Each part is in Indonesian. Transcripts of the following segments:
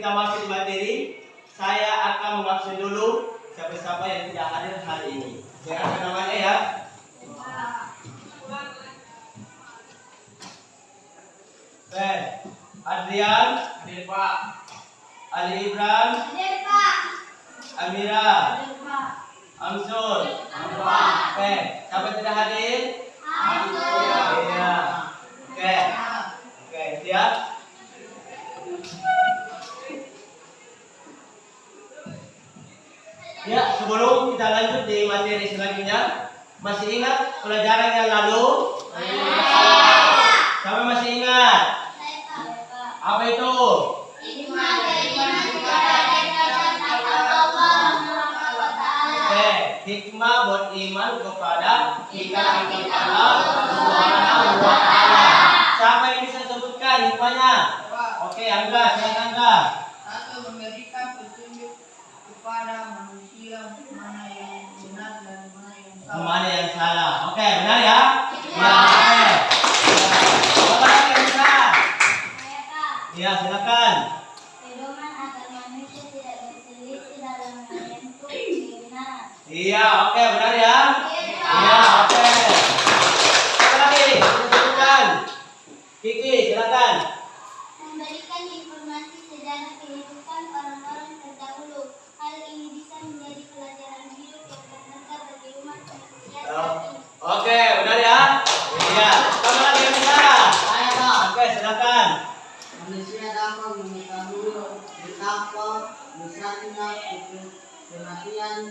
kita masuk di materi, saya akan mengabsen dulu siapa-siapa yang tidak hadir hari ini. Saya akan namanya ya. Oke, Adrian, Hadir Pak. Ali Ibran, Hadir, Pak. Amira, Hadir, Pak. Amsul. Oke, siapa yang tidak hadir? Iya. Oke. Oke, siap? Ya, sebelum kita lanjut di materi selanjutnya, masih ingat pelajaran yang lalu? Siapa masih ingat? Apa itu? Oke, hikmah buat iman kepada kita Allah Subhanahu. Siapa yang bisa sebutkan hikmahnya? Oke, Angga, silakan Angga. Satu memberikan petunjuk kepada mana yang salah. Mana yang salah? Oke, benar ya? Ya, oke. Ya. Siapa lagi yang bisa? Ya, silakan. Pedoman agar manusia tidak berselisih dalam menempuh kebenaran. Iya, oke, benar ya? Iya, oke. Siapa lagi? Bisa sebutkan. Kiki, silakan. Memberikan informasi sejarah kehidupan orang-orang terdahulu. Hal ini bisa menjadi pelajaran hidup yang berharga bagi umat manusia saat ini. Oke, benar ya? Iya. Siapa lagi yang bisa? Saya Pak, Oke, silakan. manusia dapat mengetahui betapa besarnya dan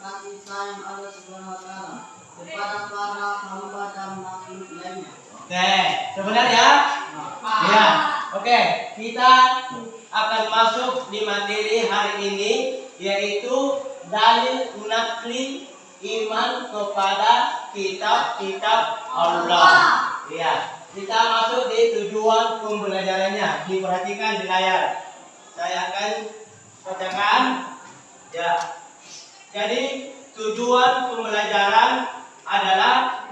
kasih sayang Allah Subhanahu wa taala kepada para hamba dan makhluk lainnya. Oke, sebenarnya? Ya. Oke, kita akan masuk di materi hari ini yaitu dalil nakli iman kepada kitab-kitab Allah. Ya. Kita masuk di tujuan pembelajarannya. Diperhatikan di layar. Saya akan bacakan. Ya. Jadi tujuan pembelajaran adalah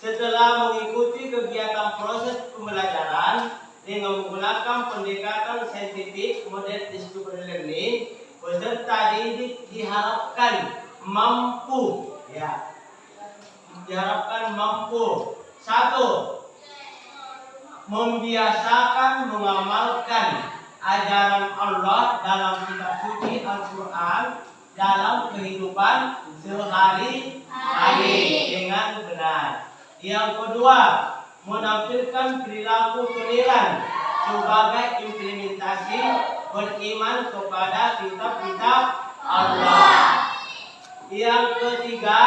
setelah mengikuti kegiatan proses pembelajaran dengan menggunakan pendekatan saintifik model discovery learning, peserta didik diharapkan mampu ya. Diharapkan mampu. Satu membiasakan mengamalkan ajaran Allah dalam kitab suci Al-Quran dalam kehidupan sehari-hari dengan benar. Yang kedua, menampilkan perilaku toleran sebagai implementasi beriman kepada kitab-kitab Allah. Yang ketiga,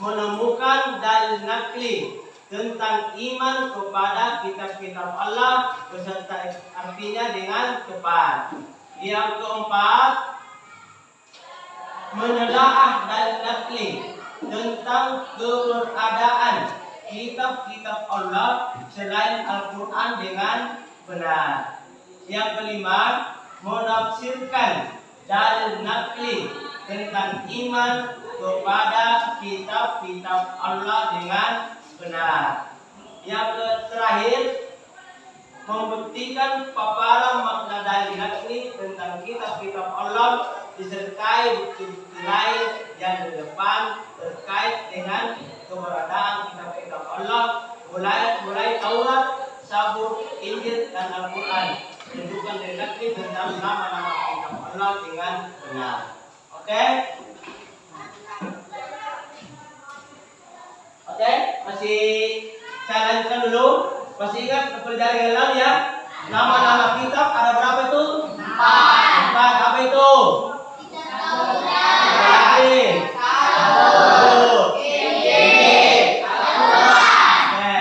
menemukan dalil nakli tentang iman kepada kitab-kitab Allah beserta artinya dengan tepat. Yang keempat, menelaah dalil nakli tentang keberadaan kitab-kitab Allah selain Al-Quran dengan benar. Yang kelima, menafsirkan dalil nakli tentang iman kepada kitab-kitab Allah dengan benar. Yang terakhir, membuktikan paparan makna dalil nakli tentang kitab-kitab Allah disertai bukti-bukti lain yang di depan terkait dengan keberadaan kitab-kitab Allah mulai mulai Taurat, Sabur, Injil dan Al-Quran menunjukkan dari tentang nama-nama kitab Allah dengan benar. Oke? Oke, masih saya lanjutkan dulu. Masih ingat pelajaran lalu ya? Nama-nama kitab ada berapa itu? Empat. Empat apa itu? Kita tahu Apa lagi? Satu. Injil. Oke.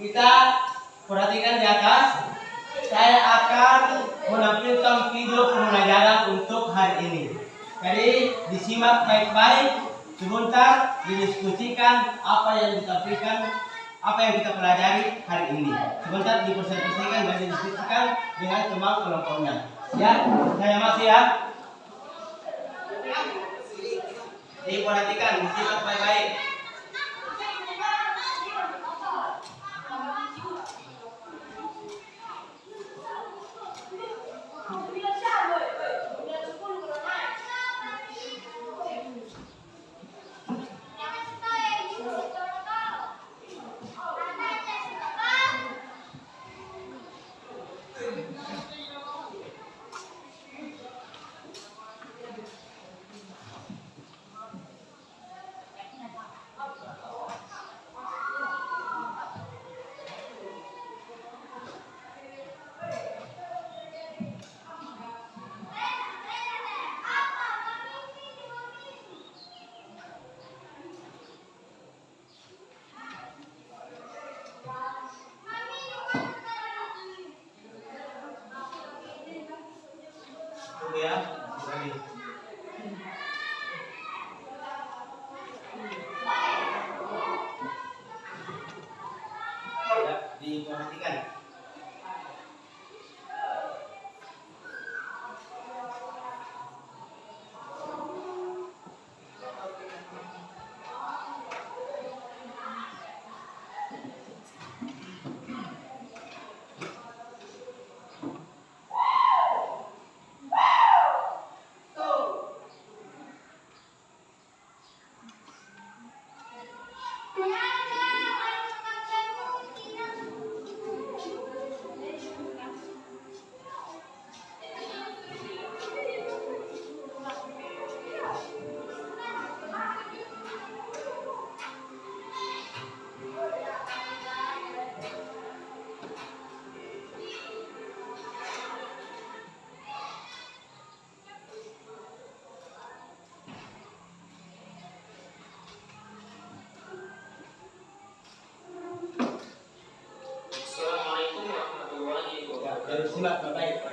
Kita perhatikan di atas. Saya akan menampilkan video pembelajaran untuk hari ini. Jadi disimak baik-baik. Sebentar didiskusikan apa yang ditampilkan, apa yang kita pelajari hari ini. Sebentar dipresentasikan dan didiskusikan dengan teman kelompoknya. Ya, saya masih ya. Diperhatikan, disimak baik-baik. plata, right?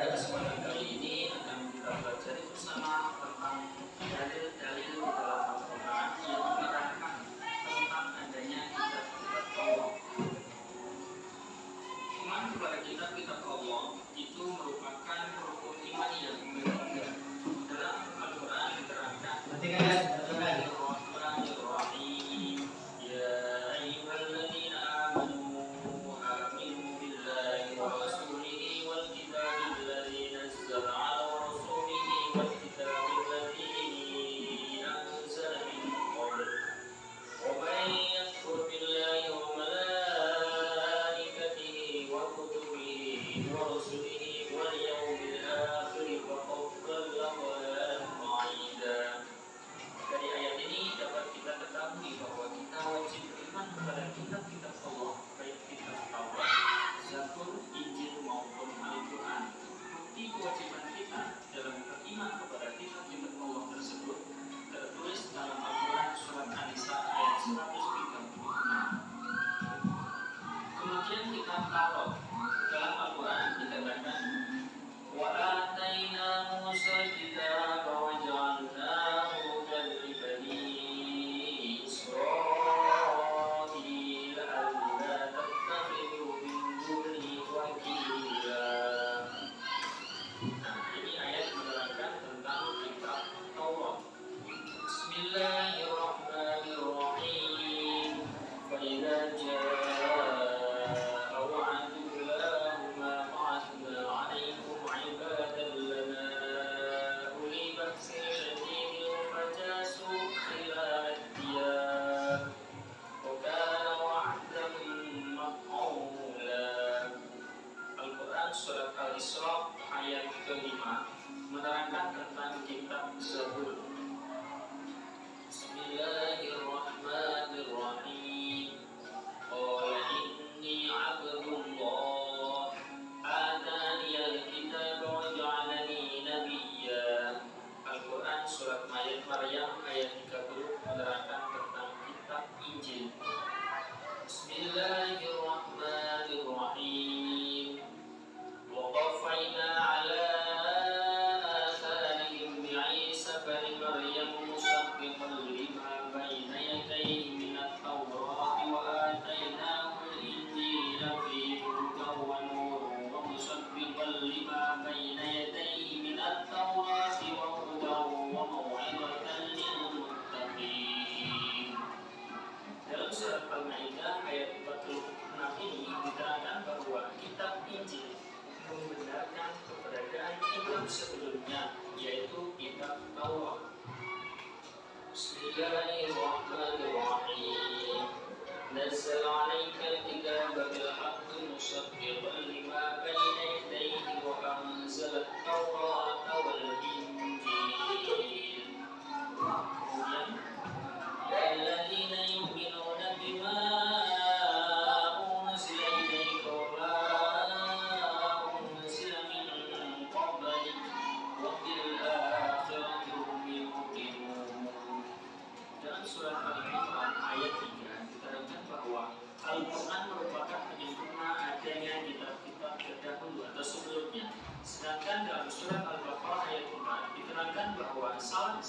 Yeah.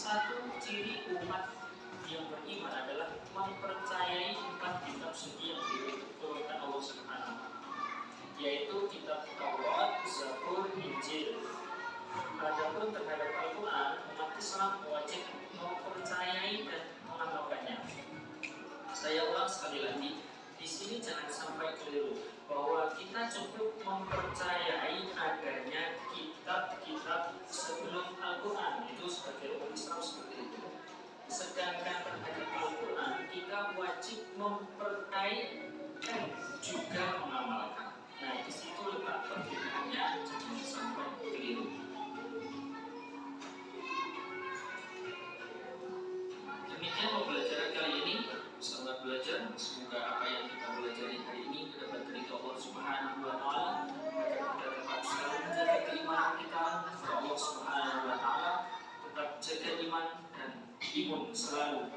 satu ciri umat yang beriman adalah mempercayai empat kitab suci yang diturunkan Allah Subhanahu yaitu kitab Taurat, Zabur, Injil. Adapun terhadap Al-Quran, umat Islam wajib mempercayai dan mengamalkannya. Saya ulang sekali lagi, di sini jangan sampai keliru bahwa kita cukup mempercayai adanya kitab-kitab sebelum Al-Quran. Itu sebagai orang Islam seperti itu. Sedangkan terhadap Al-Quran kita wajib mempercayai dan juga mengamalkan. Nah di situ letak perbedaannya. Jangan sampai keliru demikian pembelajaran kali ini. Selamat belajar. Semoga apa yang kita pelajari hari ini Allah Subhanahu wa taala. Kita dapat menjaga keimanan kita kepada Allah Subhanahu wa taala. Tetap jaga iman dan imun selalu.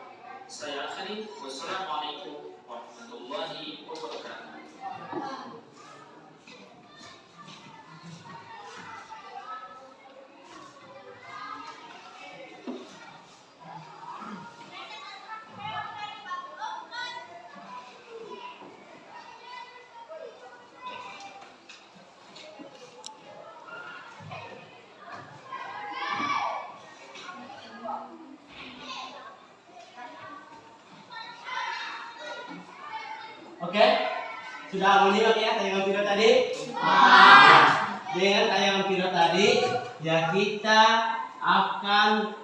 Saya akhiri. Wassalamualaikum Sudah menyimak ya tayangan video tadi? Dengan tayangan video tadi, ya kita akan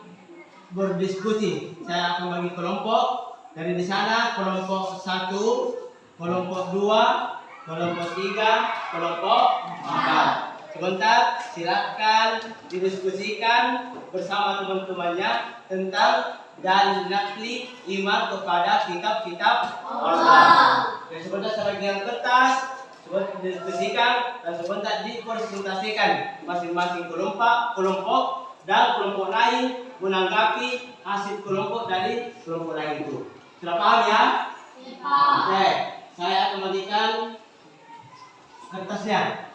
berdiskusi. Saya akan bagi kelompok. Dari di sana kelompok satu, kelompok dua, kelompok tiga, kelompok empat. Sebentar, silakan didiskusikan bersama teman-temannya tentang dan nakli iman kepada kitab-kitab Allah. Dan sebentar sebagian kertas sebentar didiskusikan dan sebentar dipresentasikan masing-masing kelompok, kelompok dan kelompok lain menanggapi hasil kelompok dari kelompok lain itu. Sudah paham ya? Oke, saya akan kembalikan kertasnya.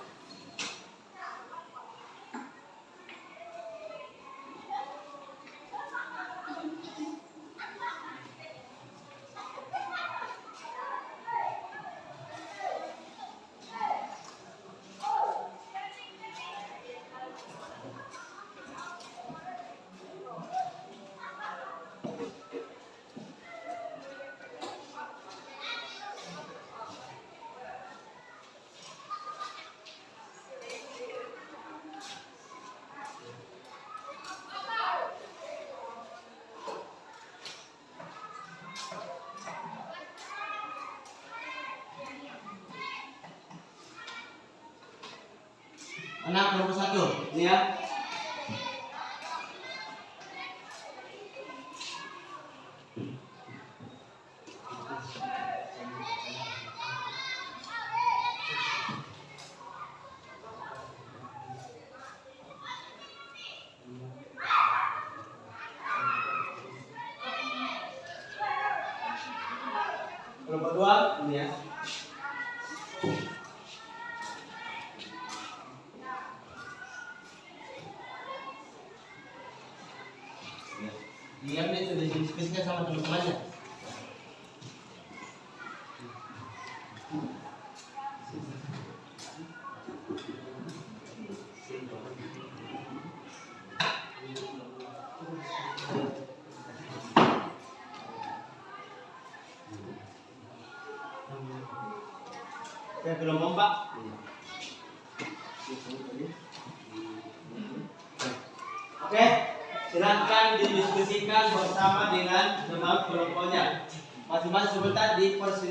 Didiskusikan sama teman-temannya.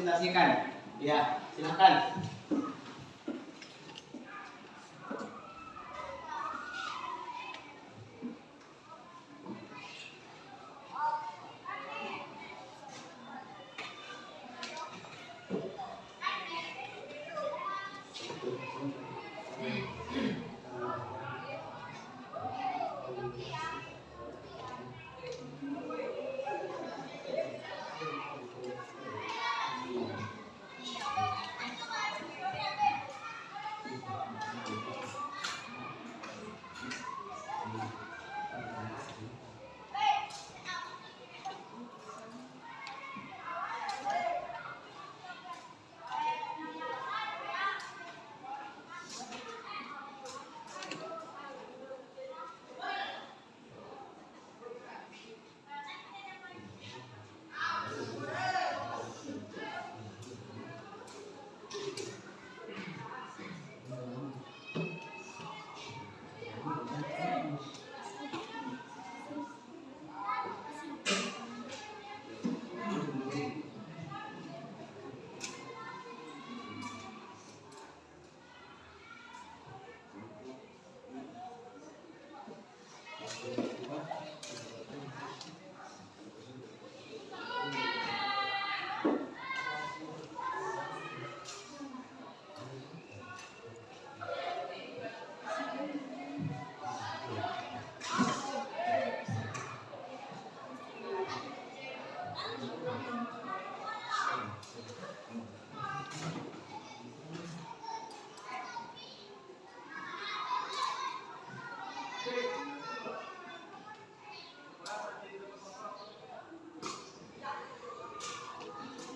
Dipresentasikan. Ya, silakan.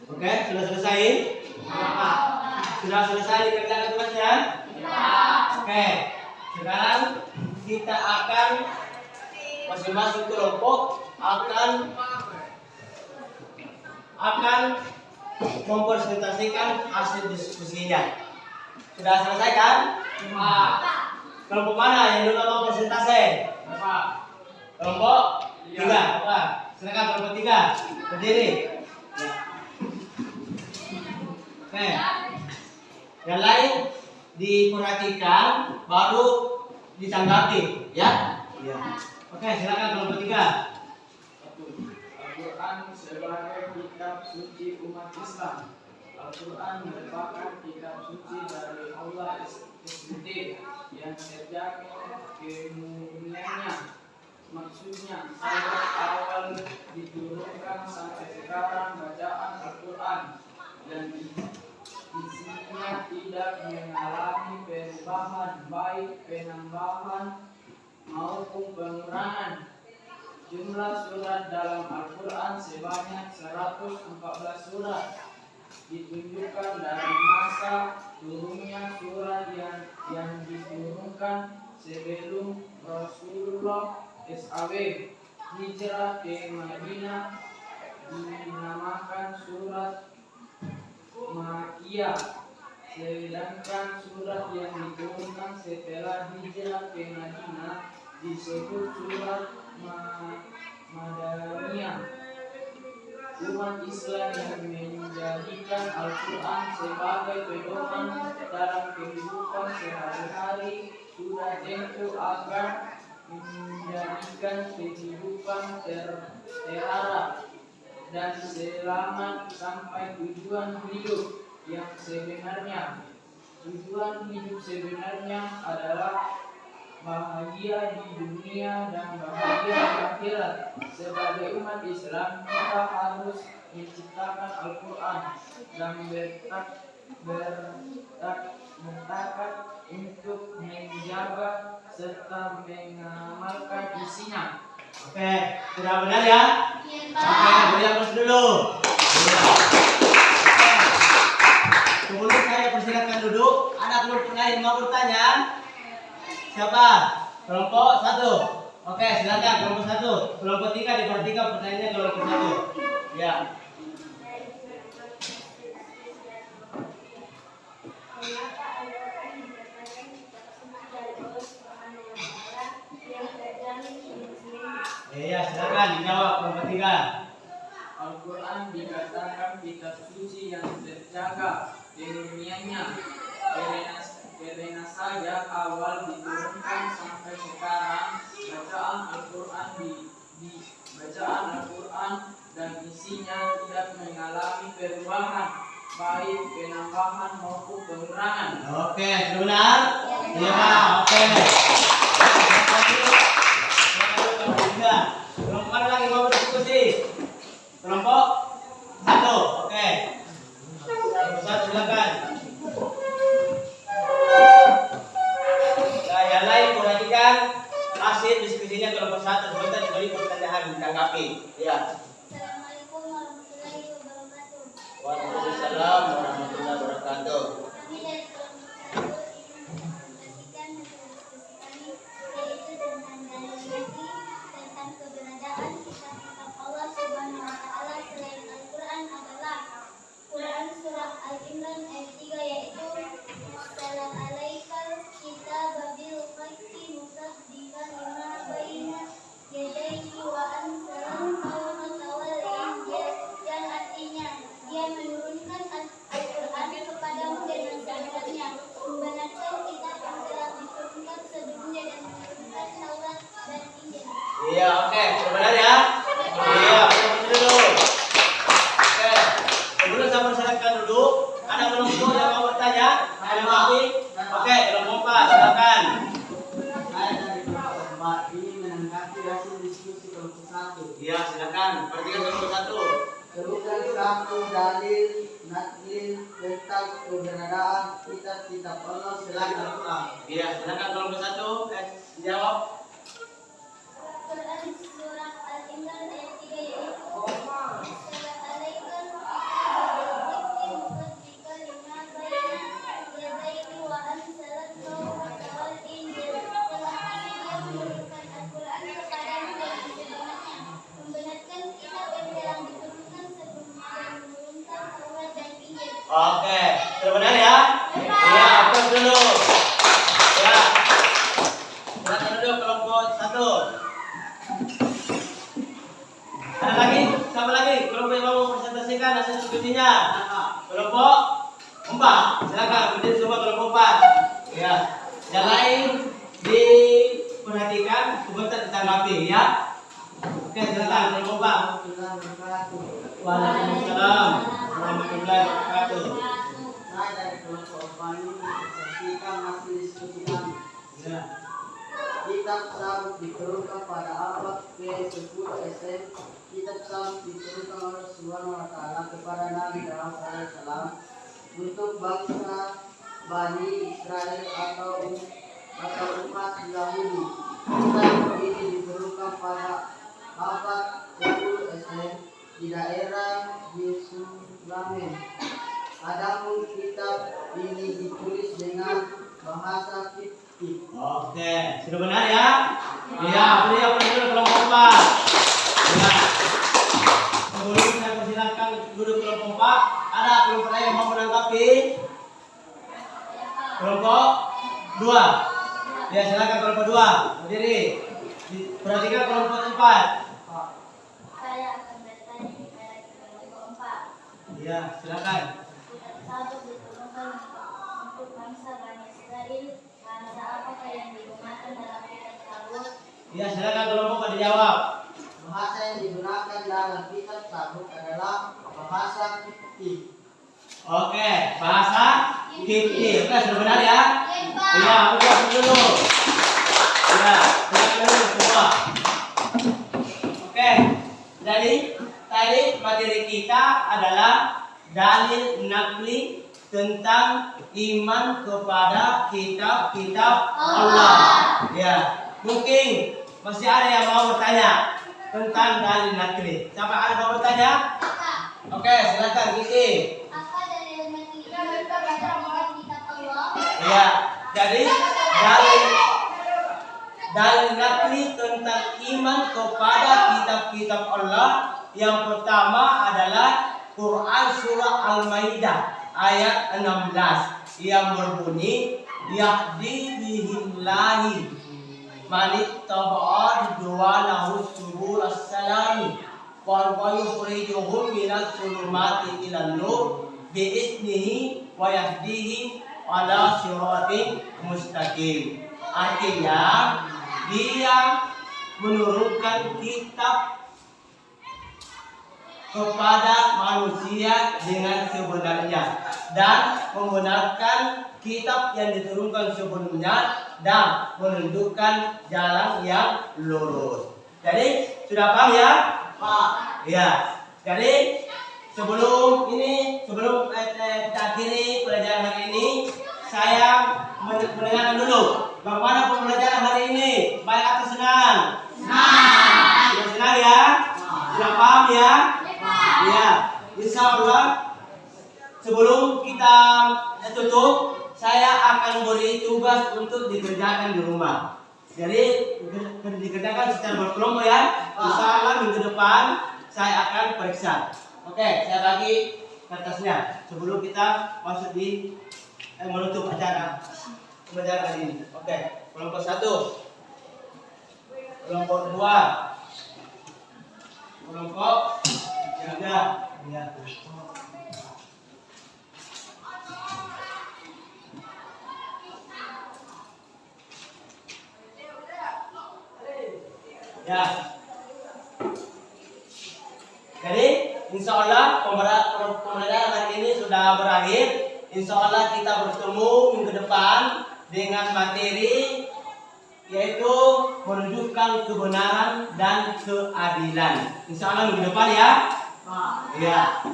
Oke, sudah selesai? Sudah selesai dikerjakan tugasnya? Oke, sekarang kita akan masing-masing kelompok akan akan mempresentasikan hasil diskusinya. Sudah selesai kan? Kelompok mana yang dulu mau presentasi? Kelompok tiga. Silakan kelompok tiga. Berdiri. Ya. Oke. Yang lain diperhatikan baru ditanggapi, ya? Iya. Oke, silakan kelompok tiga. Al-Quran sebagai kitab suci umat Islam. Al-Quran merupakan kitab suci dari Allah sendiri yang terjamin kemuliaannya. Maksudnya, sejak awal diturunkan sampai sekarang bacaan Al-Quran dan isinya tidak mengalami perubahan baik penambahan maupun pengurangan. Jumlah surat dalam Al-Quran sebanyak 114 surat. Ditunjukkan dari masa turunnya surat yang yang diturunkan sebelum Rasulullah SAW hijrah ke Madinah dinamakan surat Makiyah sedangkan surat yang diturunkan setelah hijrah ke Madinah disebut surat Ma- Madaniyah umat Islam yang menjadikan Al-Quran sebagai pedoman dalam kehidupan sehari-hari sudah tentu agar menjadikan kehidupan ter terarah dan selamat sampai tujuan hidup yang sebenarnya. Tujuan hidup sebenarnya adalah bahagia di dunia dan bahagia di akhirat. Sebagai umat Islam, kita harus menciptakan Al-Quran dan bertak bertak bertakat untuk menjaga serta mengamalkan isinya. Oke, sudah benar ya? Iya, Oke, beri aplaus dulu. Sebelum saya persilakan duduk, ada kelompok lain mau bertanya? Siapa? Kelompok satu. Oke, silakan kelompok satu. Kelompok tiga diperhatikan pertanyaannya kelompok satu. Ya. Iya, silakan dijawab kelompok tiga. Al-Quran dikatakan kitab suci yang terjaga kemuliaannya karena, saja awal diturunkan sampai sekarang bacaan Al-Quran di, di bacaan Al-Quran dan isinya tidak mengalami perubahan baik penambahan maupun pengurangan. Oke, benar? Pak. Oke. Satu dalil naklil tentang keberadaan kitab-kitab Allah selain Al-Quran. Iya, silakan kelompok satu. Eh, jawab. Benar ya? Iya, aplaus dulu. Ya. Silakan duduk kelompok satu. Ada lagi? Sama lagi? Kelompok yang mau presentasikan hasil diskusinya. Kelompok empat. Silakan berdiri semua kelompok empat. Ya. Yang lain diperhatikan, sebentar ditanggapi ya. Oke, silakan kelompok empat. Waalaikumsalam warahmatullahi wabarakatuh. Bani menyaksikan hasil diskusi kami. Ya. Kitab Sabuk diturunkan pada abad ke-10 SM. Kitab Sabuk diturunkan oleh Subhanahu wa taala kepada Nabi Daud alaihissalam untuk bangsa Bani Israel atau atau umat Yahudi. Kitab ini diturunkan pada abad 10 SM di daerah Yerusalem. Adapun kitab ini ditulis dengan bahasa fiktif. Oke, sudah benar ya? Iya, beri apa dulu kelompok empat. Ya. Sebelum saya persilakan duduk kelompok empat, ada kelompok lain yang mau menanggapi? Kelompok dua. Ya, silakan kelompok dua. Berdiri. Di- Perhatikan kelompok empat. Saya akan bertanya kepada kelompok empat. Iya, silakan. Kitab Sabuk diturunkan untuk bangsa Bani Israel. Bangsa apakah yang digunakan dalam kitab Sabuk? Iya, silakan kelompok pada jawab. Bahasa yang digunakan dalam kitab Sabuk adalah bahasa fiktif. Oke, bahasa fiktif. Oke, sudah benar ya? Iya, udah dulu. Ya, dulu semua. Oke, jadi tadi materi kita adalah dalil nakli tentang iman kepada kitab-kitab Allah. Ya, mungkin masih ada yang mau bertanya tentang dalil nakli. Siapa ada yang mau bertanya? Oke, silakan Kiki. Apa dalil nakli pada kitab Allah? Ya, jadi dalil dalil nakli tentang iman kepada kitab-kitab Allah yang pertama adalah Quran surah Al-Maidah ayat 16 yang berbunyi yahdi bihillahi manik taba'a ridwalahu subul as-salami. Wa yukhrijuhum minal zulumati ilan nur biiznihi wa yahdihim ala siratin mustaqim. Artinya dia menurunkan kitab kepada manusia dengan sebenarnya dan membenarkan kitab yang diturunkan sebelumnya dan menunjukkan jalan yang lurus. Jadi sudah paham ya? Pak. Ya. Jadi sebelum ini sebelum eh, eh, kita akhiri pelajaran hari ini saya men- mendengarkan dulu bagaimana pembelajaran hari ini baik atau senang? Senang. Sudah senang ya? Sudah paham ya? Ya. Insya Allah sebelum kita tutup saya akan beri tugas untuk dikerjakan di rumah. Jadi di- dikerjakan secara berkelompok ya. Insya Allah minggu depan saya akan periksa. Oke, saya bagi kertasnya sebelum kita masuk di eh, menutup acara pembelajaran hari ini. Oke, kelompok satu, kelompok dua, kelompok ya. Ya. Jadi, insya Allah pembelajaran hari ini sudah berakhir. Insya Allah kita bertemu minggu depan dengan materi yaitu menunjukkan kebenaran dan keadilan. Insya Allah minggu depan ya. Ya.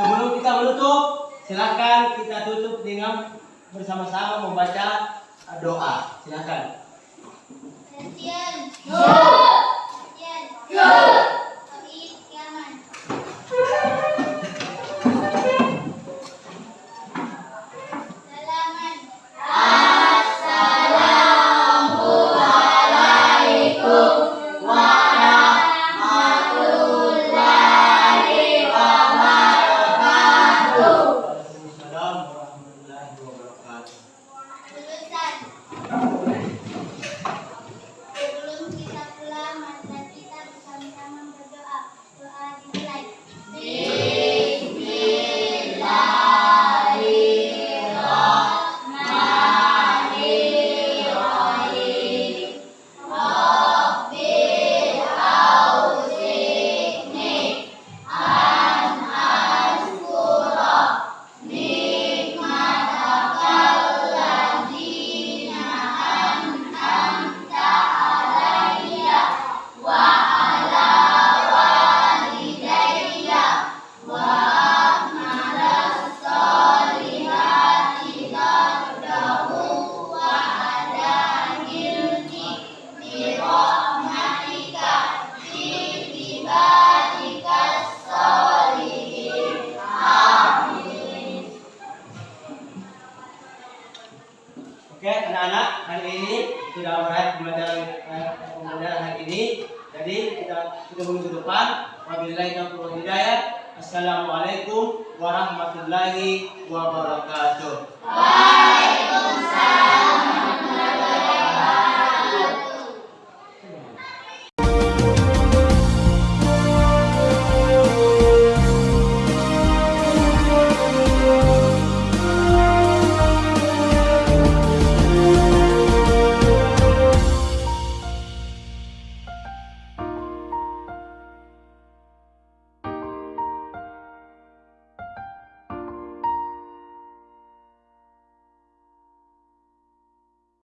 Sebelum kita menutup, silakan kita tutup dengan bersama-sama membaca doa. Silakan. Setian. Setian. Tauhid